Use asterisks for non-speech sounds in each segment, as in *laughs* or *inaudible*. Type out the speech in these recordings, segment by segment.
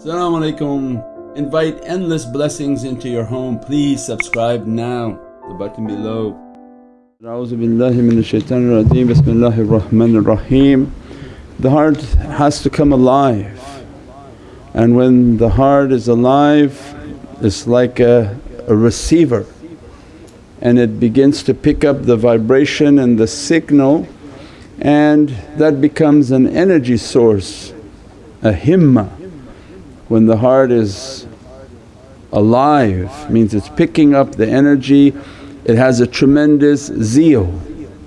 Assalamu alaikum. Invite endless blessings into your home. Please subscribe now, the button below. The heart has to come alive and when the heart is alive it's like a, a receiver and it begins to pick up the vibration and the signal and that becomes an energy source, a himmah. When the heart is alive means it's picking up the energy, it has a tremendous zeal,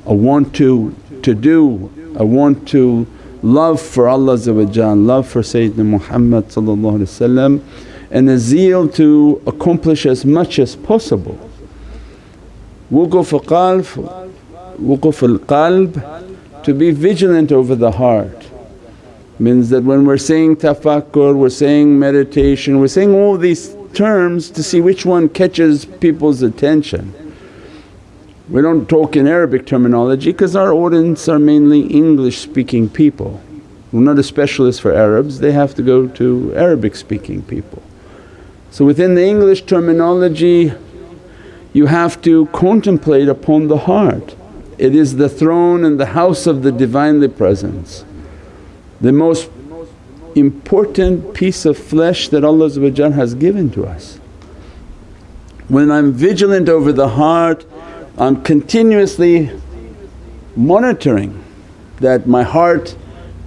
a want to, to do, a want to love for Allah love for Sayyidina Muhammad and a zeal to accomplish as much as possible. Wuquf qalb, wuquf al-qalb to be vigilant over the heart means that when we're saying tafakkur, we're saying meditation, we're saying all these terms to see which one catches people's attention. We don't talk in Arabic terminology because our audience are mainly English speaking people. We're not a specialist for Arabs, they have to go to Arabic speaking people. So within the English terminology you have to contemplate upon the heart. It is the throne and the house of the Divinely Presence. The most important piece of flesh that Allah has given to us. When I'm vigilant over the heart I'm continuously monitoring that my heart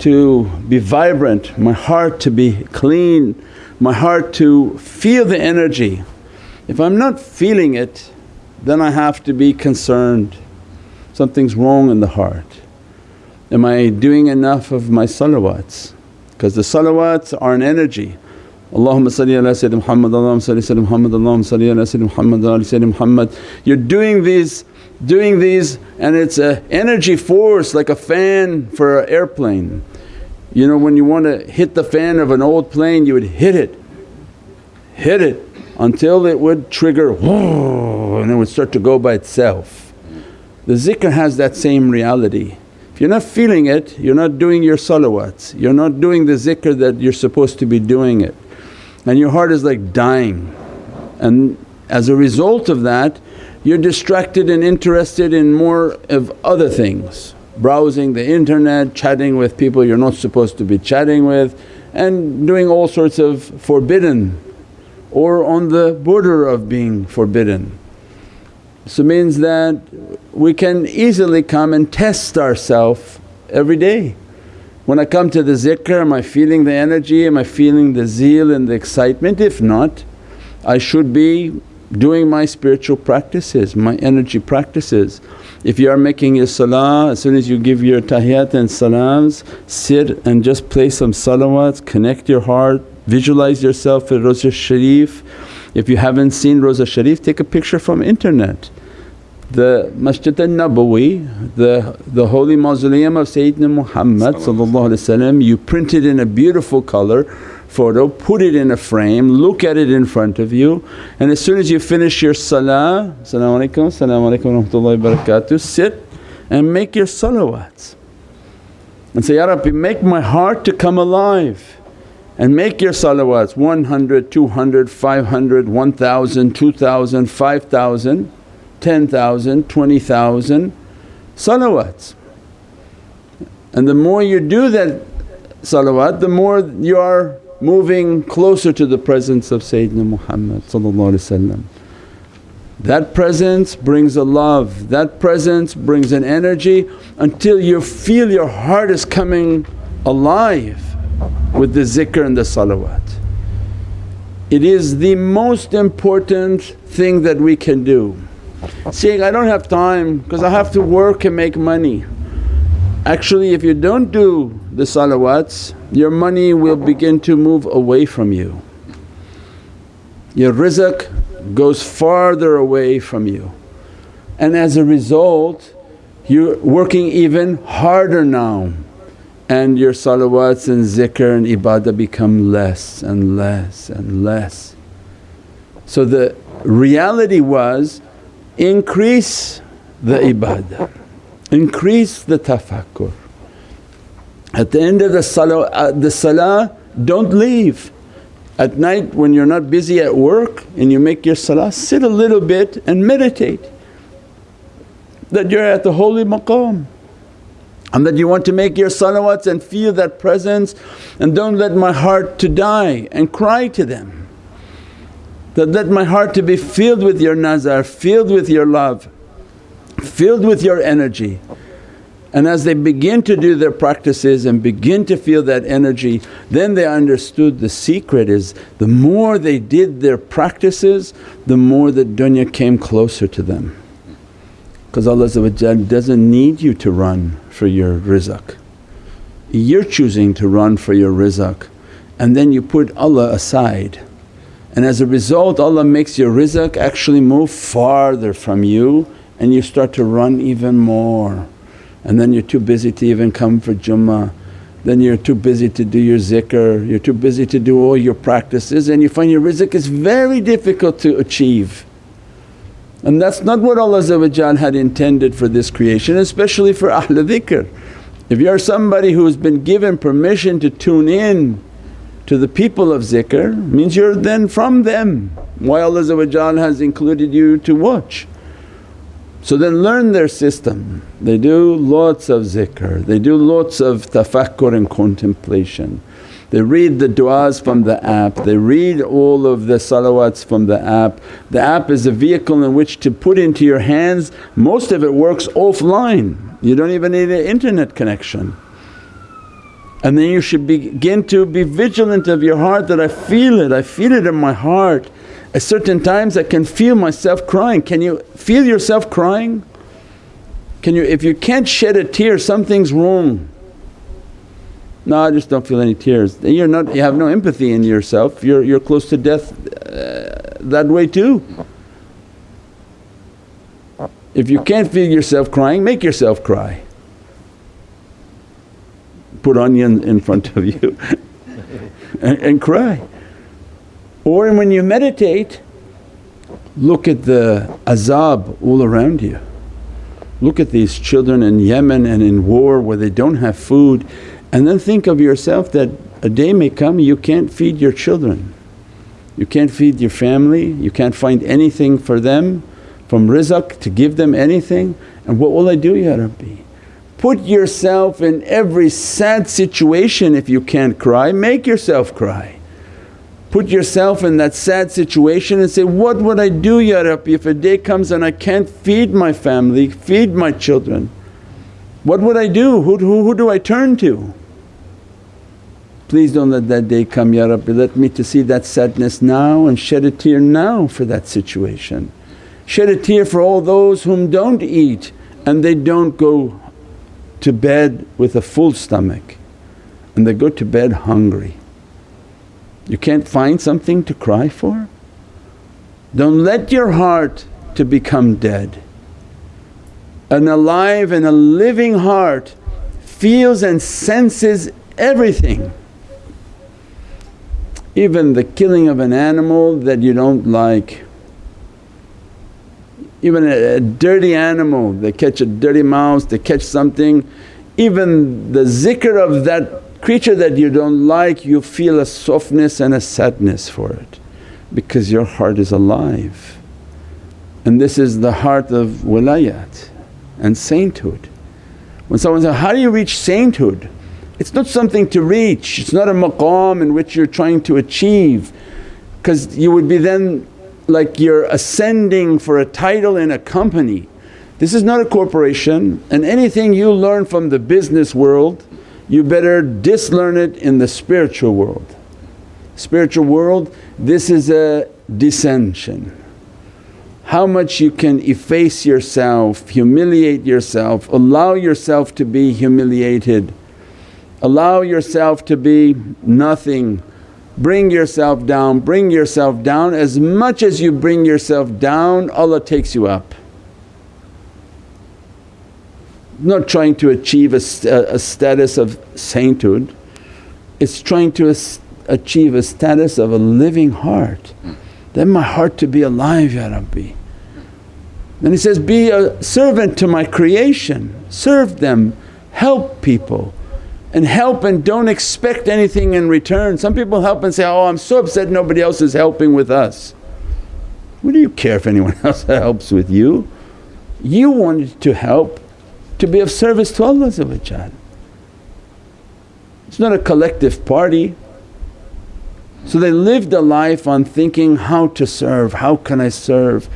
to be vibrant, my heart to be clean, my heart to feel the energy. If I'm not feeling it then I have to be concerned, something's wrong in the heart. Am I doing enough of my salawats? Because the salawats are an energy. Allahumma salli ala Sayyidina Muhammad, Allahumma salli Sayyidina Muhammad, Allahumma salli ala Sayyidina Muhammad, ala Sayyidina Muhammad. You're doing these, doing these and it's a energy force like a fan for an airplane. You know when you want to hit the fan of an old plane you would hit it, hit it until it would trigger *laughs* and it would start to go by itself. The zikr has that same reality. If you're not feeling it, you're not doing your salawats, you're not doing the zikr that you're supposed to be doing it and your heart is like dying. And as a result of that you're distracted and interested in more of other things, browsing the internet, chatting with people you're not supposed to be chatting with and doing all sorts of forbidden or on the border of being forbidden. So means that we can easily come and test ourselves every day. When I come to the zikr am I feeling the energy, am I feeling the zeal and the excitement? If not I should be doing my spiritual practices, my energy practices. If you are making your salah, as soon as you give your tahiyat and salams, sit and just play some salawats, connect your heart, visualize yourself at Rawza Sharif. If you haven't seen Rawza Sharif, take a picture from internet. The Masjid al-Nabawi, the, the holy mausoleum of Sayyidina Muhammad you print it in a beautiful colour photo, put it in a frame, look at it in front of you and as soon as you finish your salah, Salaamu Alaykum, Salaamu Rahmatullahi wa Barakatuh, sit and make your salawats and say, Ya Rabbi make my heart to come alive and make your salawats 100, 200, 500, 1000, 2000, 5000 10,000, 20,000 salawats. And the more you do that salawat the more you are moving closer to the presence of Sayyidina Muhammad That presence brings a love, that presence brings an energy until you feel your heart is coming alive with the zikr and the salawat. It is the most important thing that we can do saying, I don't have time because I have to work and make money. Actually if you don't do the salawats your money will begin to move away from you. Your rizq goes farther away from you and as a result you're working even harder now and your salawats and zikr and ibadah become less and less and less. So the reality was increase the ibadah, increase the tafakkur. At the end of the salah, uh, the salah don't leave At night when you're not busy at work and you make your salah, sit a little bit and meditate that you're at the holy maqam and that you want to make your salawats and feel that presence and don't let my heart to die and cry to them. That let my heart to be filled with your nazar, filled with your love, filled with your energy. And as they begin to do their practices and begin to feel that energy, then they understood the secret is the more they did their practices, the more the dunya came closer to them. Because Allah doesn't need you to run for your rizq. You're choosing to run for your rizq and then you put Allah aside. And as a result Allah makes your rizq actually move farther from you and you start to run even more. And then you're too busy to even come for Jummah, then you're too busy to do your zikr, you're too busy to do all your practices and you find your rizq is very difficult to achieve. And that's not what Allah had intended for this creation especially for Ahlul Dhikr. If you're somebody who's been given permission to tune in to the people of zikr means you're then from them. Why Allah has included you to watch. So then learn their system. They do lots of zikr, they do lots of tafakkur and contemplation. They read the du'as from the app, they read all of the salawats from the app. The app is a vehicle in which to put into your hands, most of it works offline, you don't even need an internet connection. And then you should begin to be vigilant of your heart that I feel it, I feel it in my heart. At certain times I can feel myself crying. Can you feel yourself crying? Can you, if you can't shed a tear something's wrong. No, I just don't feel any tears. You're not, you have no empathy in yourself, you're, you're close to death uh, that way too. If you can't feel yourself crying, make yourself cry. Put onion in front of you *laughs* and, and cry. Or when you meditate, look at the azab all around you. Look at these children in Yemen and in war where they don't have food and then think of yourself that a day may come you can't feed your children, you can't feed your family, you can't find anything for them from rizq to give them anything and what will I do Ya Rabbi? Put yourself in every sad situation if you can't cry, make yourself cry. Put yourself in that sad situation and say, what would I do Ya Rabbi if a day comes and I can't feed my family, feed my children? What would I do? Who, who, who do I turn to? Please don't let that day come Ya Rabbi, let me to see that sadness now and shed a tear now for that situation. Shed a tear for all those whom don't eat and they don't go to bed with a full stomach and they go to bed hungry. You can't find something to cry for? Don't let your heart to become dead. An alive and a living heart feels and senses everything even the killing of an animal that you don't like. Even a, a, dirty animal, they catch a dirty mouse, they catch something, even the zikr of that creature that you don't like you feel a softness and a sadness for it because your heart is alive. And this is the heart of wilayat and sainthood. When someone says, how do you reach sainthood? It's not something to reach, it's not a maqam in which you're trying to achieve because you would be then like you're ascending for a title in a company. This is not a corporation and anything you learn from the business world you better dislearn it in the spiritual world. Spiritual world this is a descension. How much you can efface yourself, humiliate yourself, allow yourself to be humiliated Allow yourself to be nothing, bring yourself down, bring yourself down. As much as you bring yourself down Allah takes you up. Not trying to achieve a, a status of sainthood, it's trying to achieve a status of a living heart. Then my heart to be alive Ya Rabbi. Then he says, be a servant to my creation, serve them, help people and help and don't expect anything in return. Some people help and say, oh I'm so upset nobody else is helping with us. What do you care if anyone *laughs* else helps with you? You wanted to help to be of service to Allah It's not a collective party. So they lived a life on thinking how to serve, how can I serve?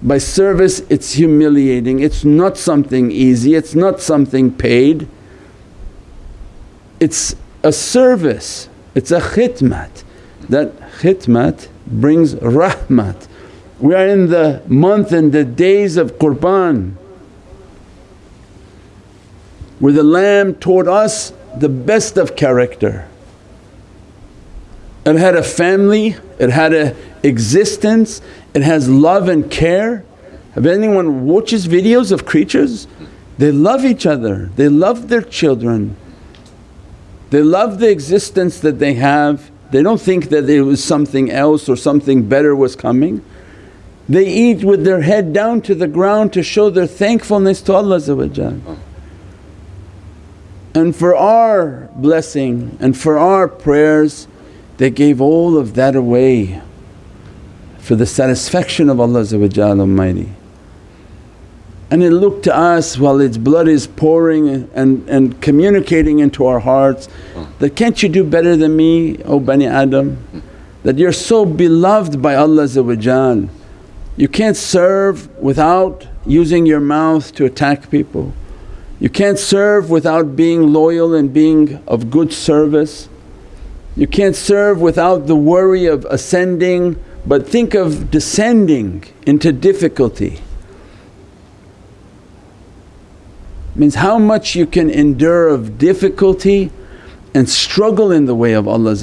By service it's humiliating, it's not something easy, it's not something paid. It's a service, it's a khidmat. That khidmat brings rahmat. We are in the month and the days of Qurban where the Lamb taught us the best of character. It had a family, it had a existence, it has love and care. Have anyone watches videos of creatures? They love each other, they love their children, they love the existence that they have. They don't think that there was something else or something better was coming. They eat with their head down to the ground to show their thankfulness to Allah And for our blessing and for our prayers they gave all of that away for the satisfaction of Allah Almighty. And it looked to us while its blood is pouring and, and communicating into our hearts that, can't you do better than me O Bani Adam? That you're so beloved by Allah you can't serve without using your mouth to attack people. You can't serve without being loyal and being of good service. You can't serve without the worry of ascending but think of descending into difficulty. Means how much you can endure of difficulty and struggle in the way of Allah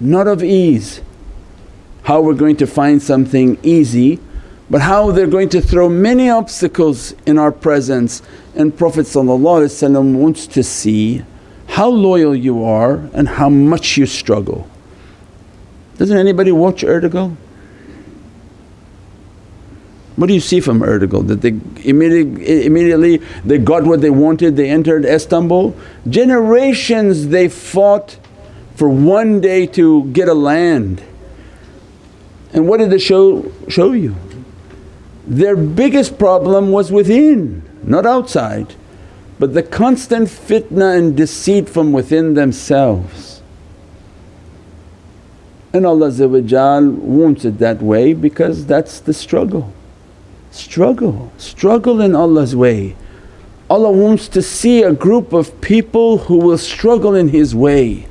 not of ease. How we're going to find something easy but how they're going to throw many obstacles in our presence and Prophet wants to see how loyal you are and how much you struggle. Doesn't anybody watch Ertugrul? What do you see from Ertugrul? That they immediately, immediately they got what they wanted, they entered Istanbul. Generations they fought for one day to get a land. And what did they show, show you? Their biggest problem was within, not outside but the constant fitna and deceit from within themselves. And Allah wants it that way because that's the struggle. Struggle, struggle in Allah's way. Allah wants to see a group of people who will struggle in His way.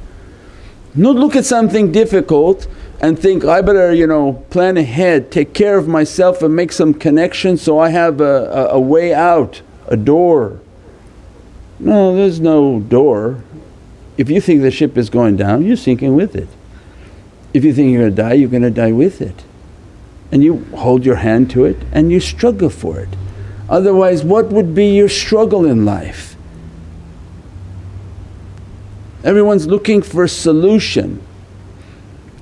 Not look at something difficult and think, I better you know plan ahead, take care of myself and make some connections so I have a, a, a way out, a door. No, there's no door. If you think the ship is going down, you're sinking with it. If you think you're going to die, you're going to die with it. And you hold your hand to it and you struggle for it. Otherwise, what would be your struggle in life? Everyone's looking for a solution.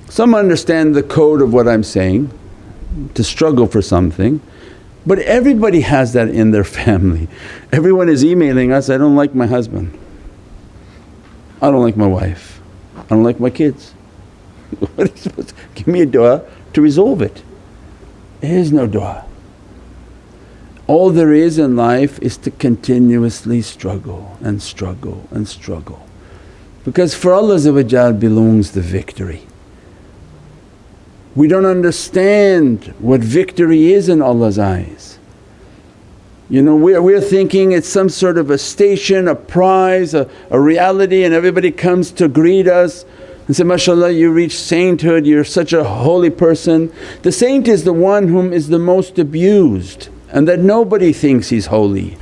Some understand the code of what I'm saying, to struggle for something. But everybody has that in their family. Everyone is emailing us, I don't like my husband, I don't like my wife, I don't like my kids. *laughs* give me a dua to resolve it? There is no dua. All there is in life is to continuously struggle and struggle and struggle because for Allah belongs the victory. We don't understand what victory is in Allah's eyes. You know we're, we're thinking it's some sort of a station, a prize, a, a reality and everybody comes to greet us and say, MashaAllah you reached sainthood, you're such a holy person. The saint is the one whom is the most abused and that nobody thinks he's holy.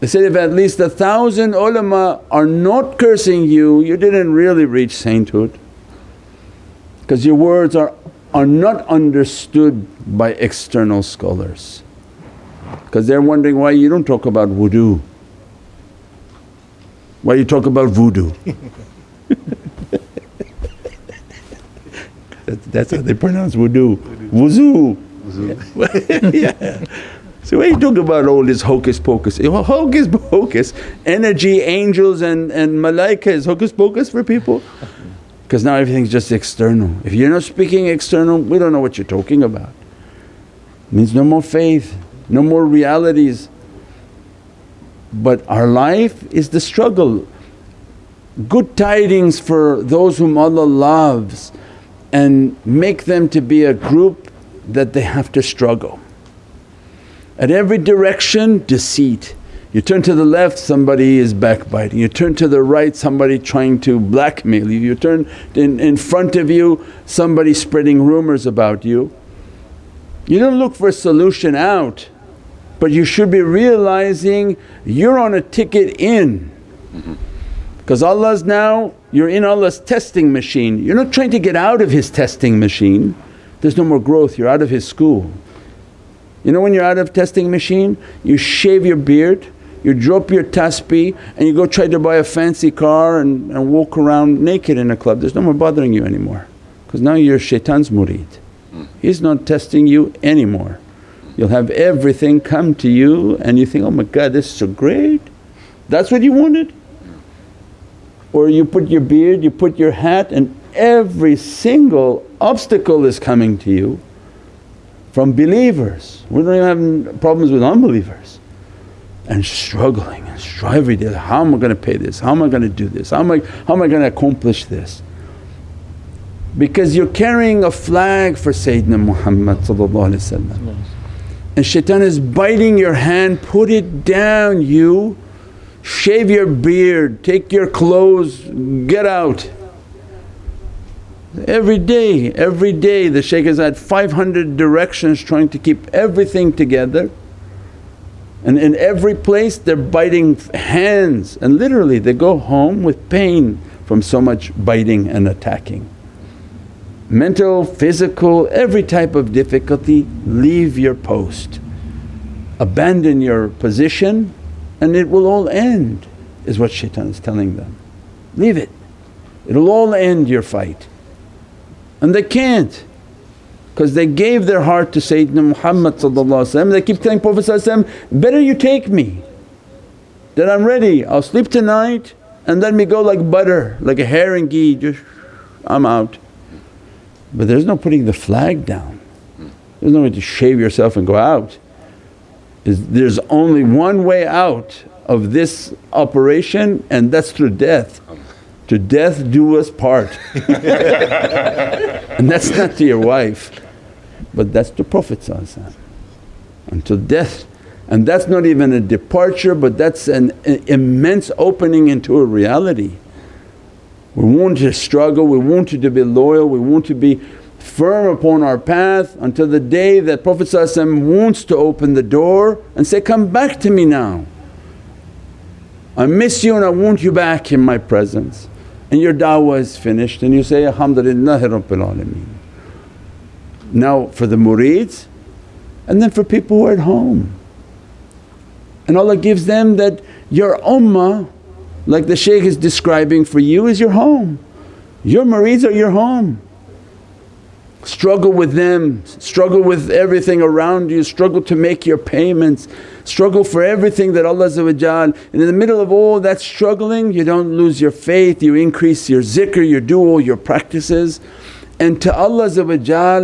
They said, if at least a thousand ulama are not cursing you, you didn't really reach sainthood because your words are, are not understood by external scholars because they're wondering why you don't talk about wudu, why you talk about voodoo. *laughs* that's how they pronounce wudu, wuzu. *laughs* yeah. So are you talking about all this hocus pocus? Hocus pocus, energy, angels and, and malaika is hocus pocus for people? Because now everything's just external. If you're not speaking external, we don't know what you're talking about. It means no more faith, no more realities. But our life is the struggle. Good tidings for those whom Allah loves and make them to be a group that they have to struggle. At every direction deceit. You turn to the left somebody is backbiting, you turn to the right somebody trying to blackmail you, you turn in, in front of you somebody spreading rumours about you. You don't look for a solution out but you should be realizing you're on a ticket in. Because Allah's now you're in Allah's testing machine. You're not trying to get out of His testing machine, there's no more growth, you're out of His school. You know when you're out of testing machine, you shave your beard, you drop your tasbih and you go try to buy a fancy car and, and walk around naked in a club, there's no more bothering you anymore because now you're shaitan's murid. Hmm. He's not testing you anymore. You'll have everything come to you and you think, oh my God this is so great, that's what you wanted? Or you put your beard, you put your hat and every single obstacle is coming to you from believers. We don't even have problems with unbelievers and struggling and striving, how am I going to pay this, how am I going to do this, how am I, how am I going to accomplish this? Because you're carrying a flag for Sayyidina Muhammad and shaitan is biting your hand, put it down you, shave your beard, take your clothes, get out. Every day, every day the shaykh has had 500 directions trying to keep everything together and in every place they're biting hands and literally they go home with pain from so much biting and attacking. Mental, physical, every type of difficulty, leave your post. Abandon your position and it will all end is what shaitan is telling them. Leave it, it'll all end your fight. And they can't because they gave their heart to Sayyidina Muhammad they keep telling Prophet better you take me that I'm ready, I'll sleep tonight and let me go like butter, like a herring ghee just I'm out. But there's no putting the flag down, there's no way to shave yourself and go out. There's only one way out of this operation and that's through death. To death do us part *laughs* and that's not to your wife but that's to Prophet until death and that's not even a departure but that's an, immense opening into a reality. We want to struggle, we want you to be loyal, we want to be firm upon our path until the day that Prophet wants to open the door and say, come back to me now. I miss you and I want you back in my presence and your da'wah is finished and you say, Alhamdulillah Rabbil Alameen. Now for the murids and then for people who are at home. And Allah gives them that your ummah like the shaykh is describing for you is your home. Your murids are your home. Struggle with them, struggle with everything around you, struggle to make your payments, struggle for everything that Allah and in the middle of all that struggling you don't lose your faith, you increase your zikr, your do all your practices and to Allah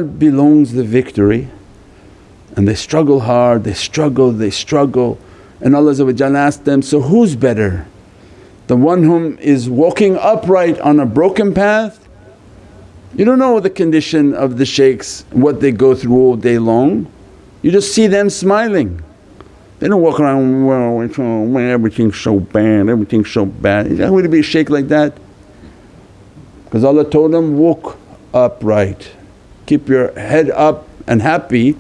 belongs the victory. And they struggle hard, they struggle, they struggle and Allah asked them, so who's better? The one whom is walking upright on a broken path? You don't know the condition of the shaykhs, what they go through all day long. You just see them smiling. They don't walk around, well, everything's so bad, everything's so bad. How would it be a shaykh like that? Because Allah told them, walk upright. Keep your head up and happy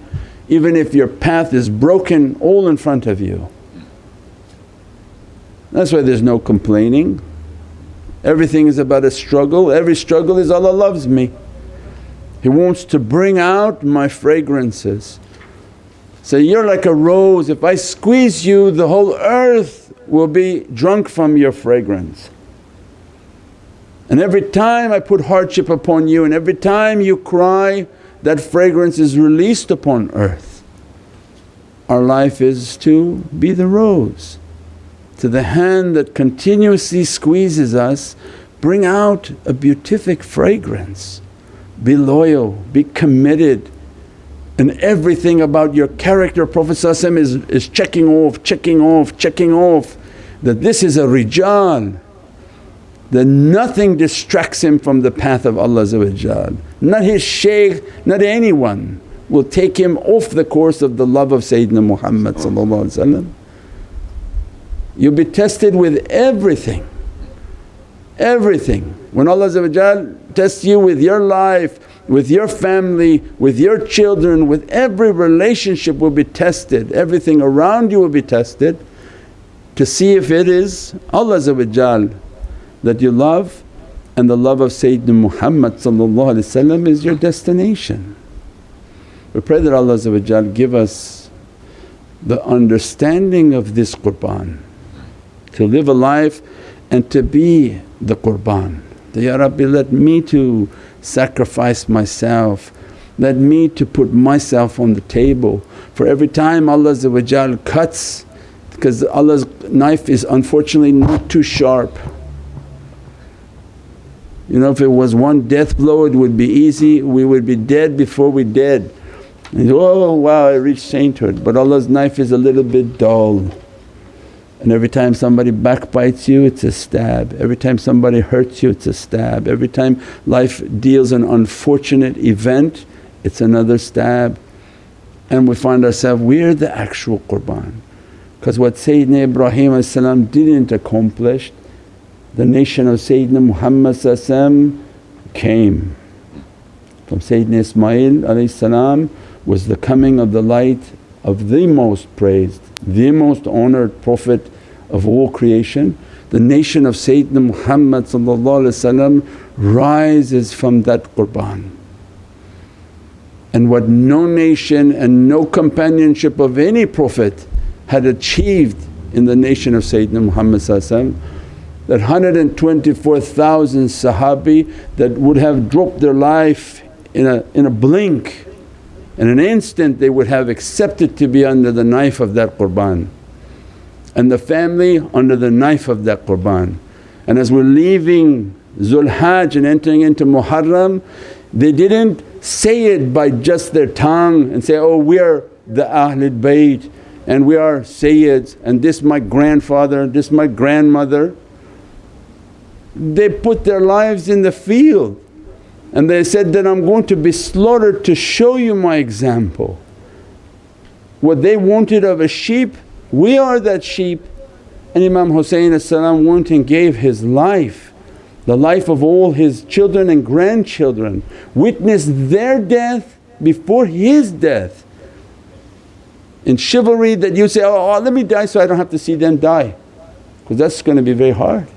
even if your path is broken all in front of you. That's why there's no complaining. Everything is about a struggle, every struggle is Allah loves me. He wants to bring out my fragrances. So you're like a rose, if I squeeze you the whole earth will be drunk from your fragrance. And every time I put hardship upon you and every time you cry that fragrance is released upon earth. our life is to be the rose. To the hand that continuously squeezes us, bring out a beatific fragrance. Be loyal, be committed and everything about your character Prophet is, is checking off, checking off, checking off that this is a rijal that nothing distracts him from the path of Allah not his shaykh, not anyone will take him off the course of the love of Sayyidina Muhammad You'll be tested with everything, everything. When Allah tests you with your life, with your family, with your children, with every relationship will be tested, everything around you will be tested to see if it is Allah that you love and the love of Sayyidina Muhammad is your destination. We pray that Allah give us the understanding of this qurban, to live a life and to be the qurban. Ya Rabbi let me to sacrifice myself, let me to put myself on the table. For every time Allah cuts because Allah's knife is unfortunately not too sharp. You know if it was one death blow it would be easy, we would be dead before we dead. And oh wow I reached sainthood but Allah's knife is a little bit dull. And every time somebody backbites you it's a stab, every time somebody hurts you it's a stab, every time life deals an unfortunate event it's another stab. And we find ourselves, we're the actual qurban. Because what Sayyidina Ibrahim didn't accomplish, the nation of Sayyidina Muhammad came. From Sayyidina Ismail was the coming of the light of the most praised, the most honoured Prophet of all creation. The nation of Sayyidina Muhammad rises from that qurban. And what no nation and no companionship of any Prophet had achieved in the nation of Sayyidina Muhammad that 124,000 Sahabi that would have dropped their life in a, in a blink, in an instant they would have accepted to be under the knife of that qurban and the family under the knife of that qurban. And as we're leaving Zul Hajj and entering into Muharram they didn't say it by just their tongue and say, oh we are the Ahlul Bayt and we are Sayyids and this my grandfather, this my grandmother. They put their lives in the field. And they said that I'm going to be slaughtered to show you my example. What they wanted of a sheep, we are that sheep. And Imam Husayn went and gave his life, the life of all his children and grandchildren, witnessed their death before his death. In chivalry that you say, oh, oh let me die so I don't have to see them die. Because that's going to be very hard.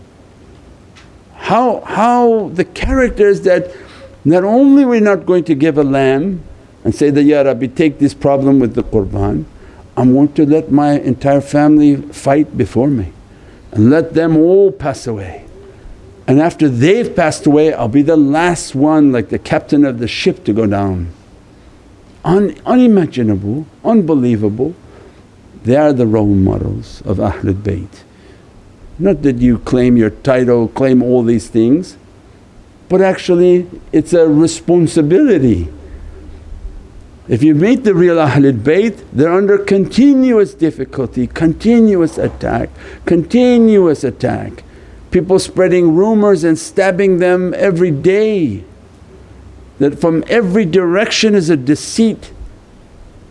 How, how the characters that not only we're not going to give a lamb and say that, Ya Rabbi take this problem with the qurban, I'm going to let my entire family fight before me and let them all pass away. And after they've passed away I'll be the last one like the captain of the ship to go down un, unimaginable, unbelievable. They are the role models of Ahlul Bayt. Not that you claim your title, claim all these things but actually it's a responsibility. If you meet the real Ahlul Bayt they're under continuous difficulty, continuous attack, continuous attack. People spreading rumours and stabbing them every day that from every direction is a deceit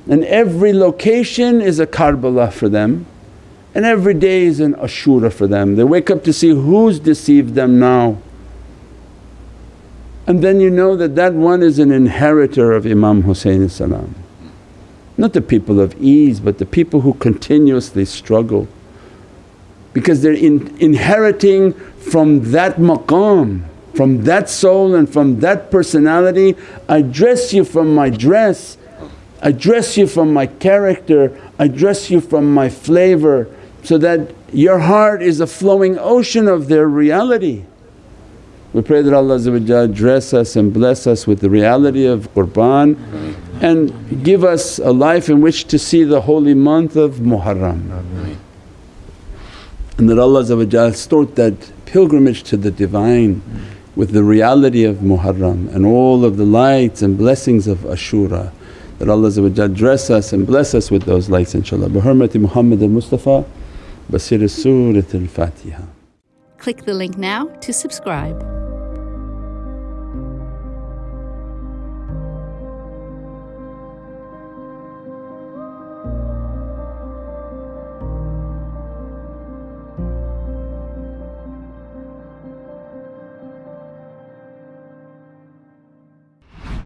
and every location is a Karbala for them and every day is an Ashura for them. They wake up to see who's deceived them now. And then you know that that one is an inheritor of Imam Husayn salam. Not the people of ease but the people who continuously struggle because they're in, inheriting from that maqam from that soul and from that personality. I dress you from my dress, I dress you from my character, I dress you from my flavour so that your heart is a flowing ocean of their reality. We pray that Allah dress us and bless us with the reality of qurban and give us a life in which to see the holy month of Muharram. And that Allah start that pilgrimage to the Divine with the reality of Muharram and all of the lights and blessings of Ashura. That Allah dress us and bless us with those lights inshaAllah. Bi hurmati Muhammad al-Mustafa Surat al-Fatiha. Click the link now to subscribe.